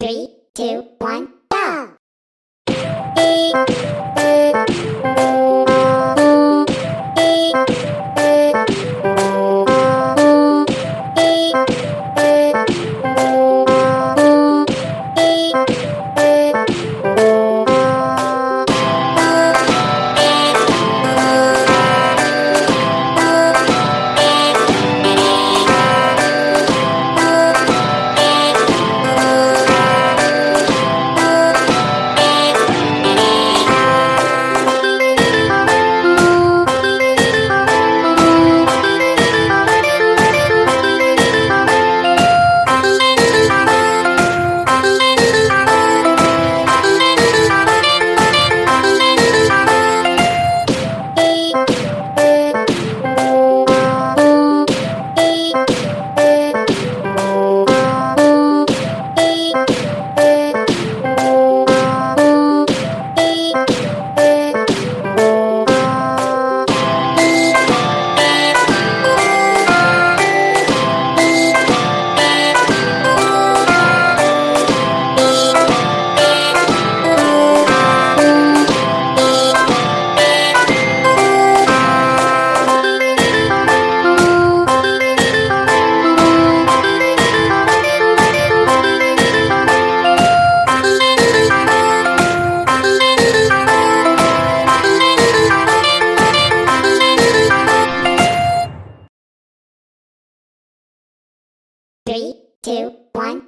Three, two, one, go! Two, one,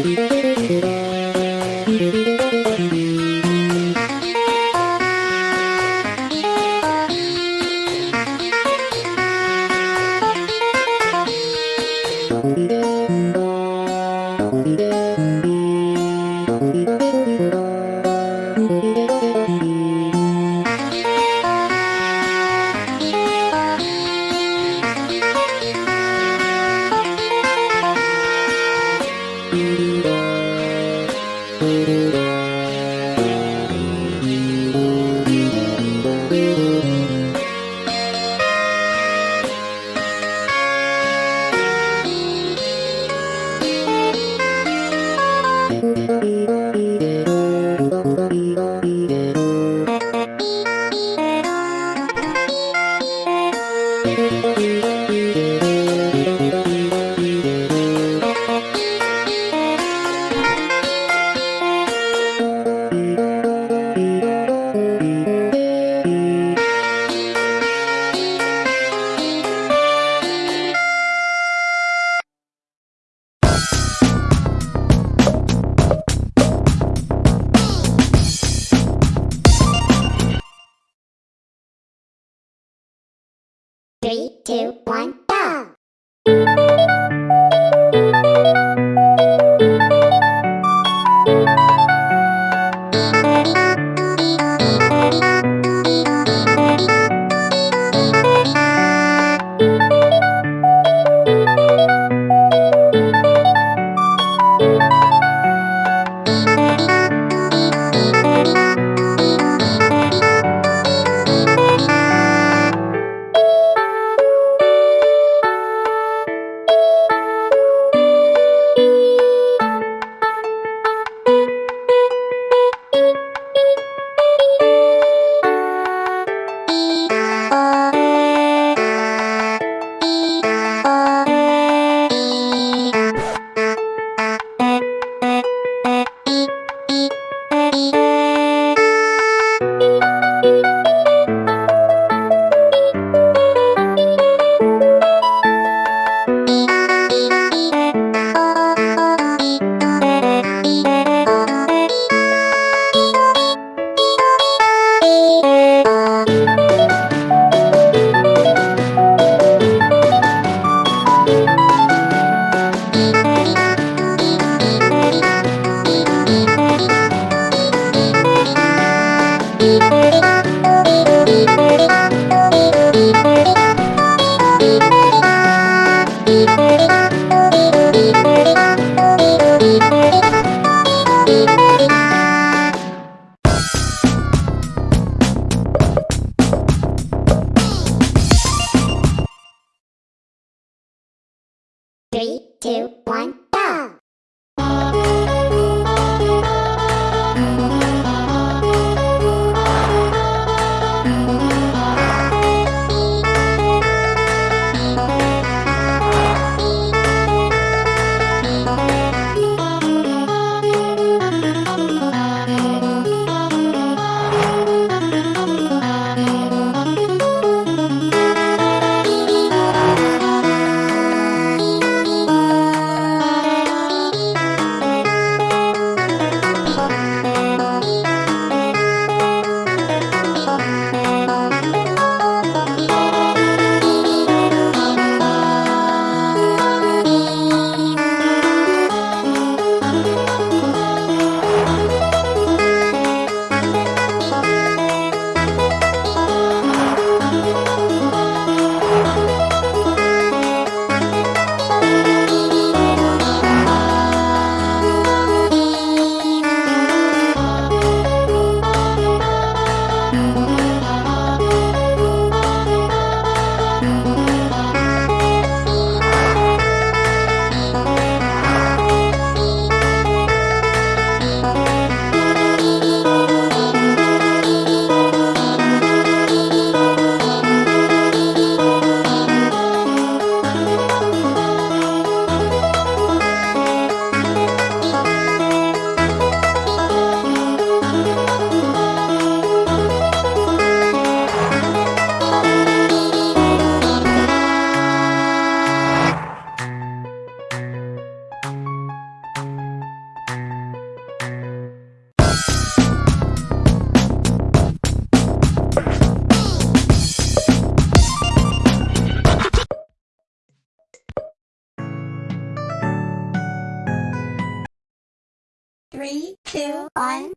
Three, two, one, One,